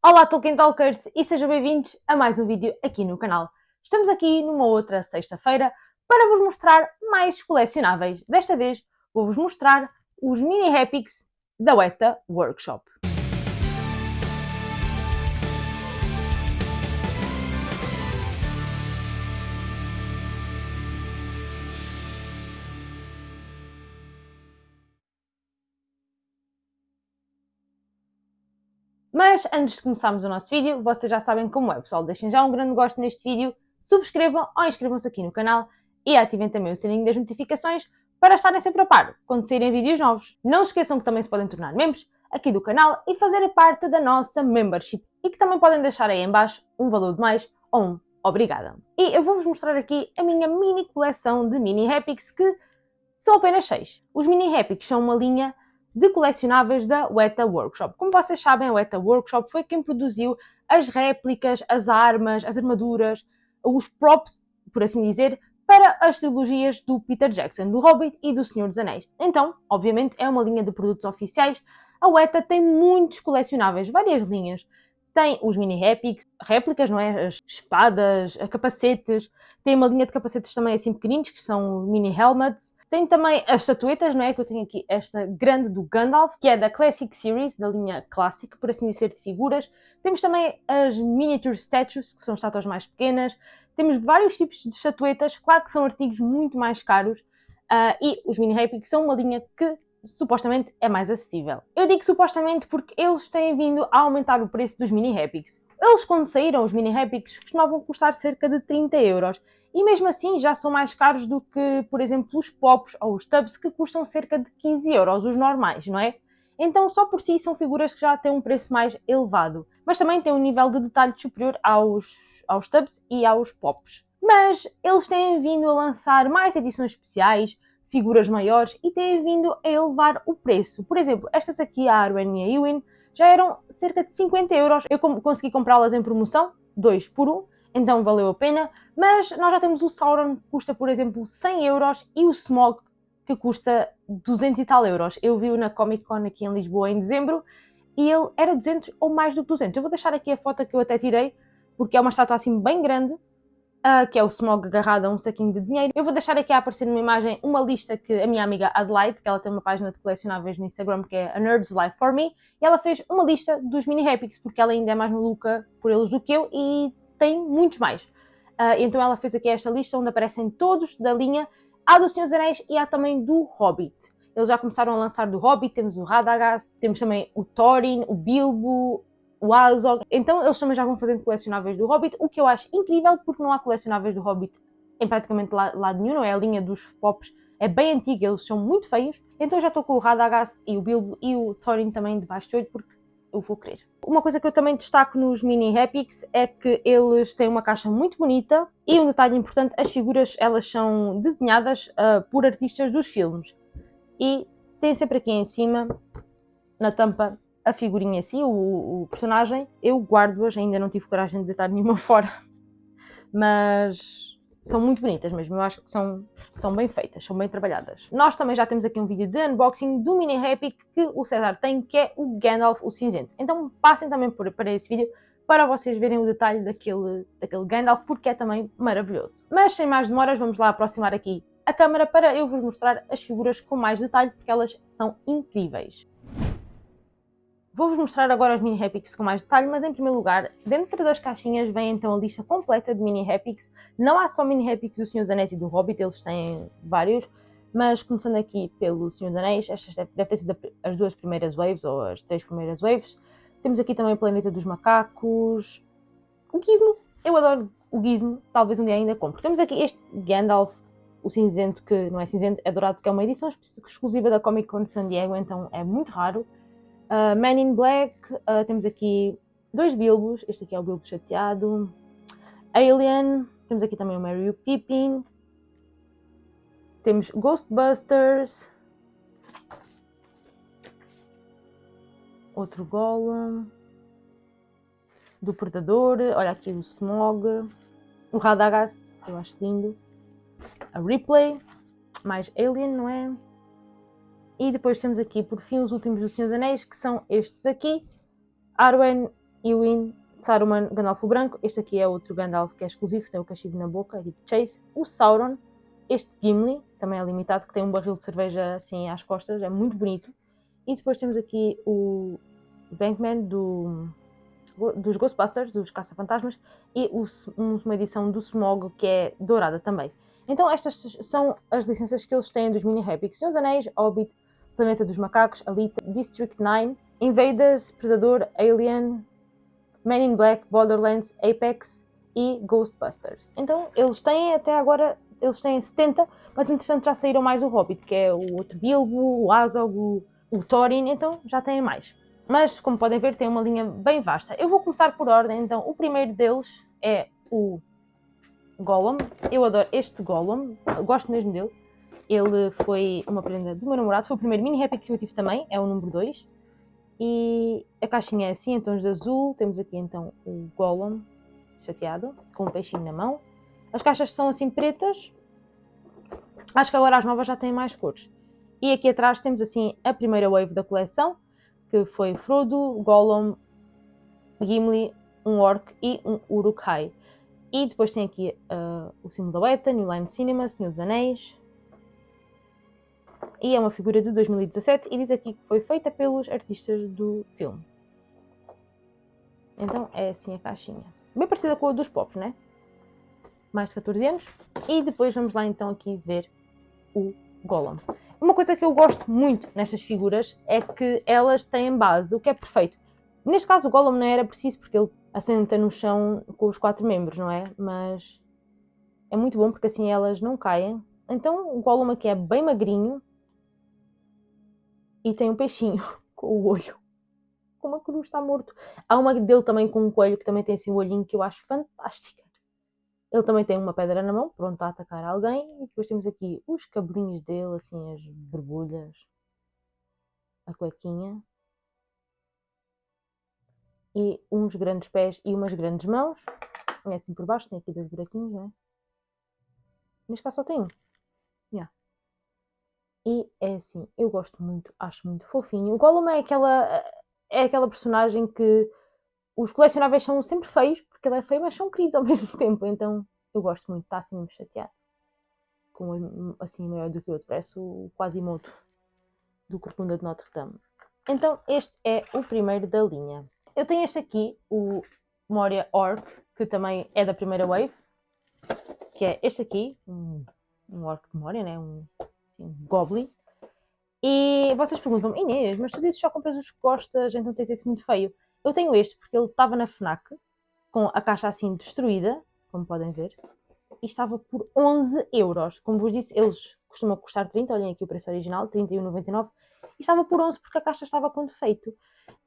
Olá Tolkien Talkers e sejam bem-vindos a mais um vídeo aqui no canal. Estamos aqui numa outra sexta-feira para vos mostrar mais colecionáveis. Desta vez vou-vos mostrar os Mini Epics da Weta Workshop. Mas antes de começarmos o nosso vídeo, vocês já sabem como é, pessoal. Deixem já um grande gosto neste vídeo, subscrevam ou inscrevam-se aqui no canal e ativem também o sininho das notificações para estarem sempre a par quando saírem vídeos novos. Não se esqueçam que também se podem tornar membros aqui do canal e fazer parte da nossa membership e que também podem deixar aí em baixo um valor de mais ou um obrigada. E eu vou-vos mostrar aqui a minha mini coleção de mini Epics que são apenas 6. Os mini Epics são uma linha de colecionáveis da Weta Workshop. Como vocês sabem, a Weta Workshop foi quem produziu as réplicas, as armas, as armaduras, os props, por assim dizer, para as trilogias do Peter Jackson, do Hobbit e do Senhor dos Anéis. Então, obviamente, é uma linha de produtos oficiais. A Weta tem muitos colecionáveis, várias linhas. Tem os mini epics, réplicas, não é? As espadas, capacetes. Tem uma linha de capacetes também assim pequeninos, que são mini helmets. Tem também as estatuetas, não é? Que eu tenho aqui esta grande do Gandalf, que é da Classic Series, da linha clássica, por assim dizer, de figuras. Temos também as Miniature Statues, que são estátuas mais pequenas. Temos vários tipos de estatuetas, claro que são artigos muito mais caros. Uh, e os Mini Happy, que são uma linha que supostamente é mais acessível. Eu digo supostamente porque eles têm vindo a aumentar o preço dos Mini Epics. Eles, quando saíram, os Mini Epics costumavam custar cerca de 30 euros e mesmo assim já são mais caros do que, por exemplo, os pops ou os tubs que custam cerca de 15 euros, os normais, não é? Então, só por si são figuras que já têm um preço mais elevado, mas também têm um nível de detalhe superior aos, aos tubs e aos pops. Mas eles têm vindo a lançar mais edições especiais, figuras maiores e têm vindo a elevar o preço. Por exemplo, estas aqui, a Arwen e a Eowyn, já eram cerca de 50 euros. Eu consegui comprá-las em promoção, 2 por 1, então valeu a pena. Mas nós já temos o Sauron, que custa, por exemplo, 100 euros, e o Smog, que custa 200 e tal euros. Eu vi-o na Comic Con aqui em Lisboa em dezembro, e ele era 200 ou mais do que 200. Eu vou deixar aqui a foto que eu até tirei, porque é uma estátua assim bem grande, uh, que é o Smog agarrado a um saquinho de dinheiro. Eu vou deixar aqui a aparecer numa imagem uma lista que a minha amiga Adelaide, que ela tem uma página de colecionáveis no Instagram, que é A Nerd's Life For Me, e ela fez uma lista dos mini Epics, porque ela ainda é mais maluca por eles do que eu, e tem muitos mais. Uh, então ela fez aqui esta lista onde aparecem todos da linha. Há do Senhor dos Anéis e há também do Hobbit. Eles já começaram a lançar do Hobbit, temos o Radagast, temos também o Thorin, o Bilbo, o Azog. Então eles também já vão fazendo colecionáveis do Hobbit, o que eu acho incrível porque não há colecionáveis do Hobbit em praticamente lado nenhum, não é? A linha dos pops é bem antiga, eles são muito feios. Então já estou com o Radagast e o Bilbo e o Thorin também debaixo de olho porque eu vou querer. Uma coisa que eu também destaco nos mini Epics é que eles têm uma caixa muito bonita e um detalhe importante, as figuras elas são desenhadas uh, por artistas dos filmes e tem sempre aqui em cima, na tampa, a figurinha assim, o, o personagem. Eu guardo-as, ainda não tive coragem de deitar nenhuma fora, mas são muito bonitas mesmo, eu acho que são, são bem feitas, são bem trabalhadas. Nós também já temos aqui um vídeo de unboxing do mini Epic que o César tem, que é o Gandalf, o cinzento. Então passem também por, para esse vídeo para vocês verem o detalhe daquele, daquele Gandalf, porque é também maravilhoso. Mas sem mais demoras, vamos lá aproximar aqui a câmera para eu vos mostrar as figuras com mais detalhe, porque elas são incríveis. Vou-vos mostrar agora os mini Epics com mais detalhe, mas em primeiro lugar, dentro das caixinhas vem então a lista completa de mini Epics. Não há só mini Epics do Senhor dos Anéis e do Hobbit, eles têm vários, mas começando aqui pelo Senhor dos Anéis, estas devem ter sido as duas primeiras waves, ou as três primeiras waves. Temos aqui também o Planeta dos Macacos, o Gizmo, eu adoro o Gizmo, talvez um dia ainda compre. Temos aqui este Gandalf, o cinzento, que não é cinzento, é dourado, que é uma edição exclusiva da Comic Con de San Diego, então é muito raro. Uh, Man in Black, uh, temos aqui dois Bilbos, este aqui é o Bilbo chateado. Alien, temos aqui também o Mary o Pippin. Temos Ghostbusters. Outro Golem. Do Predador, olha aqui o Smog. O Radagast, eu acho lindo. A Ripley, mais Alien, não é? E depois temos aqui, por fim, os últimos do Senhor dos Anéis, que são estes aqui. Arwen Ewin, Saruman, Gandalf o Branco. Este aqui é outro Gandalf que é exclusivo, tem o cachimbo na boca, é tipo Chase. O Sauron, este Gimli, também é limitado, que tem um barril de cerveja assim às costas, é muito bonito. E depois temos aqui o Bankman do, dos Ghostbusters, dos Caça-Fantasmas, e o, uma edição do Smog que é dourada também. Então estas são as licenças que eles têm dos mini Epic. Senhor dos Anéis, Hobbit, Planeta dos Macacos, Alita, District 9, Invaders, Predador, Alien, Men in Black, Borderlands, Apex e Ghostbusters. Então eles têm até agora, eles têm 70, mas interessante já saíram mais do Hobbit, que é o outro Bilbo, o Azog, o, o Thorin, então já têm mais. Mas, como podem ver, tem uma linha bem vasta. Eu vou começar por ordem, então o primeiro deles é o Gollum. Eu adoro este Gollum, gosto mesmo dele. Ele foi uma prenda do meu namorado, foi o primeiro mini happy que eu tive também, é o número 2. E a caixinha é assim, em tons de azul. Temos aqui então o Gollum chateado, com um peixinho na mão. As caixas são assim pretas. Acho que agora as novas já têm mais cores. E aqui atrás temos assim a primeira wave da coleção, que foi Frodo, Gollum, Gimli, um Orc e um Uruk-hai. E depois tem aqui uh, o símbolo da Weta, New Line Cinema, Senhor dos Anéis. E é uma figura de 2017 e diz aqui que foi feita pelos artistas do filme. Então é assim a caixinha. Bem parecida com a dos Pops, né? Mais de 14 anos. E depois vamos lá então aqui ver o Gollum. Uma coisa que eu gosto muito nestas figuras é que elas têm base, o que é perfeito. Neste caso o Gollum não era preciso porque ele assenta no chão com os quatro membros, não é? Mas é muito bom porque assim elas não caem. Então o Gollum aqui é bem magrinho e tem um peixinho com o olho. Como a cruz está morto. Há uma dele também com um coelho que também tem assim um olhinho que eu acho fantástica. Ele também tem uma pedra na mão, pronto a atacar alguém. E depois temos aqui os cabelinhos dele, assim, as borbulhas. A cuequinha e uns grandes pés e umas grandes mãos. É assim por baixo, tem aqui dois buraquinhos, não é? Neste caso só tem um. Yeah. E é assim, eu gosto muito, acho muito fofinho. O Gollum é aquela, é aquela personagem que os colecionáveis são sempre feios, porque ele é feio, mas são queridos ao mesmo tempo. Então eu gosto muito, está assim mesmo chateado. Com assim maior do que o outro, parece o Quasimodo do Corcunda de Notre Dame. Então este é o primeiro da linha. Eu tenho este aqui, o Moria Orc, que também é da primeira wave, que é este aqui, um, um Orc de Moria, né? um Goblin. E vocês perguntam Inês, mas tu dizes só compras os que gostas, então tens esse muito feio. Eu tenho este porque ele estava na FNAC, com a caixa assim destruída, como podem ver, e estava por 11 euros. Como vos disse, eles costumam custar 30, olhem aqui o preço original, 31,99, e estava por 11 porque a caixa estava com defeito.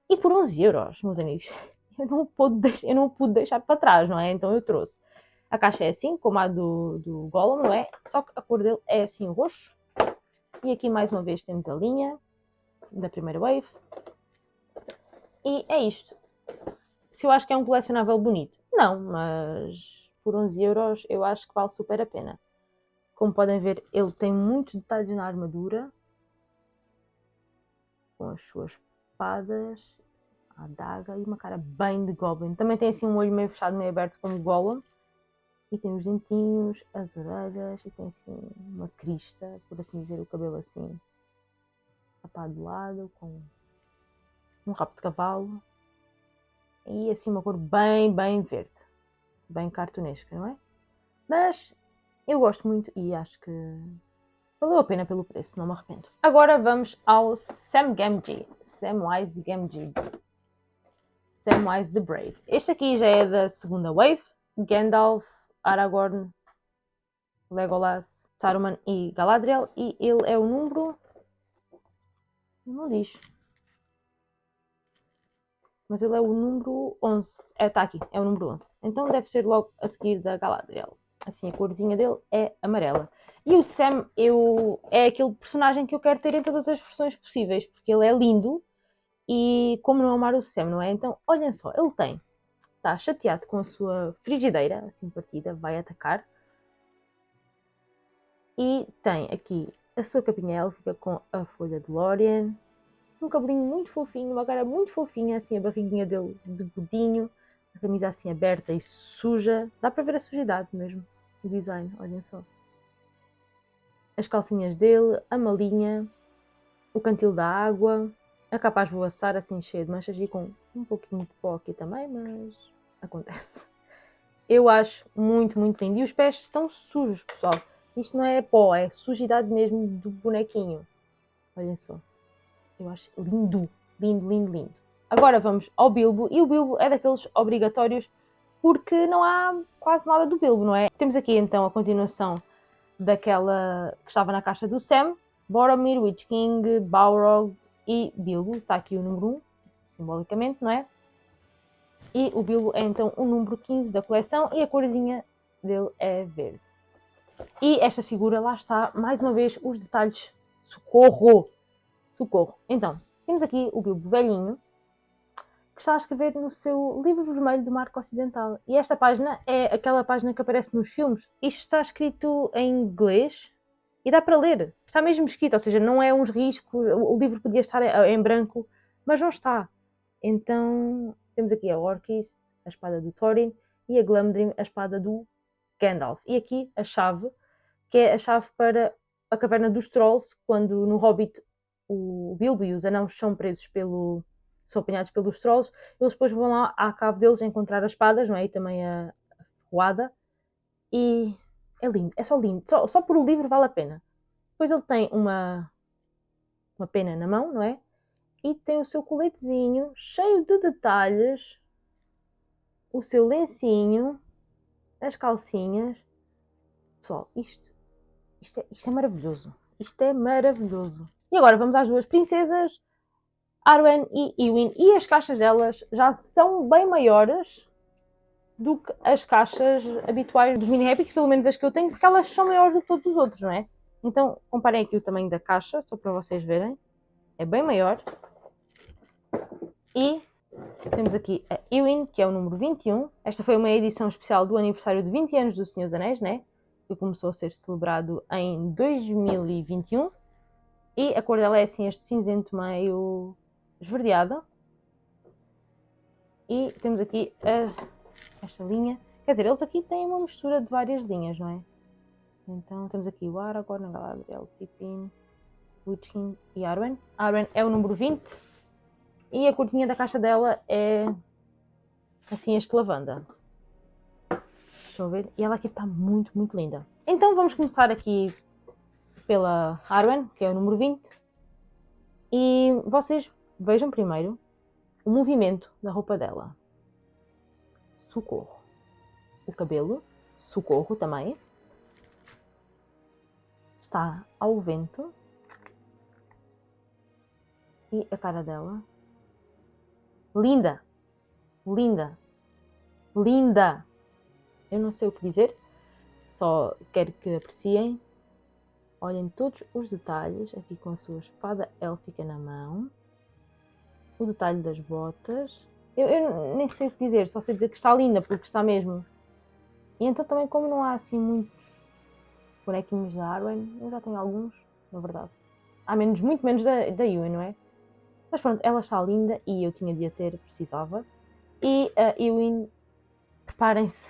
E por 11 euros, meus amigos, eu não, pude, eu não pude deixar para trás, não é? Então eu trouxe. A caixa é assim, como a do, do Gollum, não é? Só que a cor dele é assim roxo. E aqui mais uma vez temos a linha da primeira wave. E é isto. Se eu acho que é um colecionável bonito, não, mas por 11 euros eu acho que vale super a pena. Como podem ver, ele tem muitos detalhes na armadura. Com as suas espadas a adaga e uma cara bem de Goblin. Também tem assim um olho meio fechado, meio aberto como Gollum. E tem os dentinhos, as orelhas e tem assim uma crista, por assim dizer, o cabelo assim rapado de lado, com um rabo de cavalo. E assim uma cor bem, bem verde. Bem cartunesca, não é? Mas eu gosto muito e acho que valeu a pena pelo preço, não me arrependo. Agora vamos ao Sam Gamgee. Samwise Gamgee. Samwise the Brave. Este aqui já é da segunda wave. Gandalf, Aragorn, Legolas, Saruman e Galadriel. E ele é o número... Não diz. Mas ele é o número 11. É, está aqui, é o número 11. Então deve ser logo a seguir da Galadriel. Assim, a corzinha dele é amarela. E o Sam eu, é aquele personagem que eu quero ter em todas as versões possíveis, porque ele é lindo e como não amar o Sam, não é? Então, olhem só, ele tem, está chateado com a sua frigideira, assim partida, vai atacar. E tem aqui a sua capinha élfica com a folha de Lórien. um cabelinho muito fofinho, uma cara muito fofinha, assim, a barriguinha dele de godinho, a camisa assim aberta e suja. Dá para ver a sujidade mesmo, o design, olhem só. As calcinhas dele, a malinha, o cantil da água, a capa a esvoaçar assim cheia de manchas e com um pouquinho de pó aqui também, mas acontece. Eu acho muito, muito lindo. E os pés estão sujos, pessoal. Isto não é pó, é sujidade mesmo do bonequinho. Olhem só. Eu acho lindo, lindo, lindo, lindo. Agora vamos ao Bilbo. E o Bilbo é daqueles obrigatórios porque não há quase nada do Bilbo, não é? Temos aqui então a continuação daquela que estava na caixa do Sam. Boromir, Witch King, Balrog e Bilbo. Está aqui o número 1, simbolicamente, não é? E o Bilbo é então o número 15 da coleção e a corzinha dele é verde. E esta figura, lá está, mais uma vez, os detalhes. Socorro! Socorro! Então, temos aqui o Bilbo velhinho, que está a escrever no seu livro vermelho do Marco Ocidental. E esta página é aquela página que aparece nos filmes. Isto está escrito em inglês e dá para ler. Está mesmo escrito, ou seja, não é uns riscos. O livro podia estar em branco, mas não está. Então, temos aqui a Orkis, a espada do Thorin, e a Glamdrim, a espada do Gandalf. E aqui a chave, que é a chave para a caverna dos Trolls, quando no Hobbit o Bilbo e os anãos são presos pelo. são apanhados pelos Trolls, eles depois vão lá à cave deles encontrar as espadas, não é? E também a ferroada. E é lindo, é só lindo. Só, só por o livro vale a pena. Depois ele tem uma, uma pena na mão, não é? E tem o seu coletezinho cheio de detalhes, o seu lencinho as calcinhas. Pessoal, isto, isto, é, isto é maravilhoso. Isto é maravilhoso. E agora vamos às duas princesas, Arwen e Ewin. E as caixas delas já são bem maiores do que as caixas habituais dos mini epics, pelo menos as que eu tenho, porque elas são maiores do que todos os outros, não é? Então, comparem aqui o tamanho da caixa, só para vocês verem. É bem maior. E temos aqui a Ewin, que é o número 21. Esta foi uma edição especial do aniversário de 20 anos do Senhor dos Anéis, né? Que começou a ser celebrado em 2021. E a cor dela é assim, este cinzento meio esverdeado. E temos aqui a, esta linha. Quer dizer, eles aqui têm uma mistura de várias linhas, não é? Então temos aqui o Aragorn, Galadriel, Pippin, Witching e Arwen. Arwen é o número 20 e a cortinha da caixa dela é assim este lavanda. Estão a ver? E ela aqui está muito, muito linda. Então vamos começar aqui pela Arwen, que é o número 20. E vocês vejam primeiro o movimento da roupa dela. Socorro. O cabelo, socorro também. Está ao vento. E a cara dela linda, linda, linda. Eu não sei o que dizer, só quero que apreciem. Olhem todos os detalhes aqui com a sua espada élfica na mão. O detalhe das botas. Eu, eu, nem sei o que dizer, só sei dizer que está linda, porque está mesmo. E então também como não há assim muitos bonequinhos da Arwen, eu já tenho alguns, na verdade. Há menos, muito menos da, da Yuen, não é? Mas pronto, ela está linda e eu tinha de a ter, precisava. E a Ewin, preparem-se,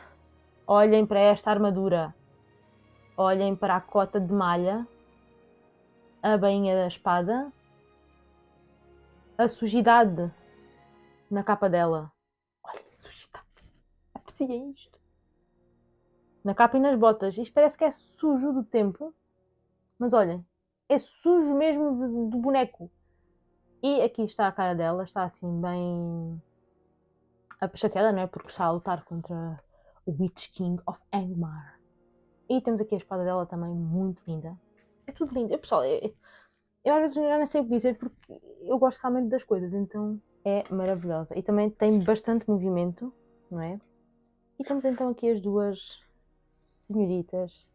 olhem para esta armadura, olhem para a cota de malha, a bainha da espada, a sujidade na capa dela. Olhem, sujidade. Apreciem isto. Na capa e nas botas. Isto parece que é sujo do tempo. Mas olhem, é sujo mesmo do boneco. E aqui está a cara dela, está assim bem chateada, não é? Porque está a lutar contra o Witch King of Angmar. E temos aqui a espada dela também muito linda. É tudo lindo. Pessoal, eu, eu às vezes já não sei o que dizer porque eu gosto realmente das coisas, então é maravilhosa. E também tem bastante movimento, não é? E temos então aqui as duas senhoritas,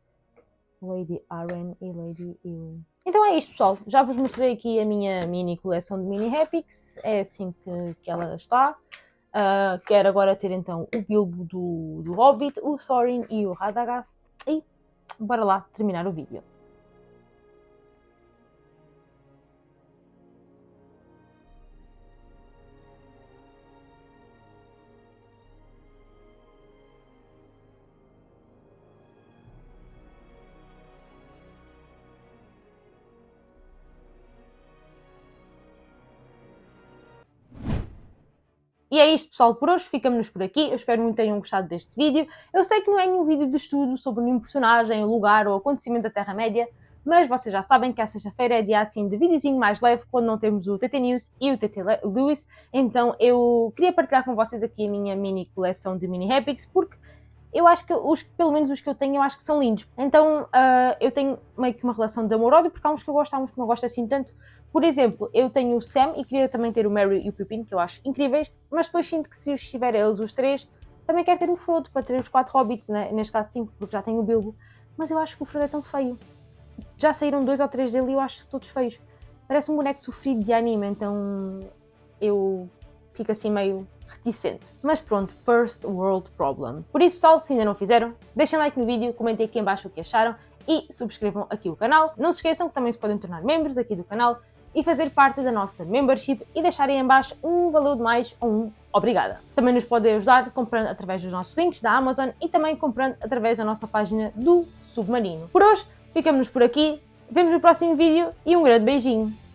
Lady Aren e Lady Ewing. Então é isto, pessoal. Já vos mostrei aqui a minha mini coleção de mini Epics. É assim que, que ela está. Uh, quero agora ter então o Bilbo do, do Hobbit, o Thorin e o Radagast. E bora lá terminar o vídeo. E é isto, pessoal, por hoje. Ficamos por aqui. Eu espero muito que tenham gostado deste vídeo. Eu sei que não é nenhum vídeo de estudo sobre nenhum personagem, lugar ou acontecimento da Terra-média, mas vocês já sabem que a sexta-feira é dia assim de videozinho mais leve, quando não temos o TT News e o TT Lewis. Então eu queria partilhar com vocês aqui a minha mini coleção de mini Epics, porque eu acho que, os, pelo menos os que eu tenho, eu acho que são lindos. Então uh, eu tenho meio que uma relação de amor-ódio, porque há uns que eu gosto, há uns que não gosto assim tanto. Por exemplo, eu tenho o Sam e queria também ter o Mary e o Pippin, que eu acho incríveis, mas depois sinto que se os tiver eles os três, também quero ter o Frodo para ter os quatro hobbits, né? neste caso cinco, porque já tenho o Bilbo. Mas eu acho que o Frodo é tão feio. Já saíram dois ou três dele e eu acho todos feios. Parece um boneco sofrido de anime, então eu fico assim meio reticente. Mas pronto, first world problems. Por isso, pessoal, se ainda não fizeram, deixem like no vídeo, comentem aqui em baixo o que acharam e subscrevam aqui o canal. Não se esqueçam que também se podem tornar membros aqui do canal e fazer parte da nossa membership e deixarem em baixo um valor de mais ou um obrigada. Também nos podem ajudar comprando através dos nossos links da Amazon e também comprando através da nossa página do Submarino. Por hoje, ficamos por aqui, vemos no próximo vídeo e um grande beijinho!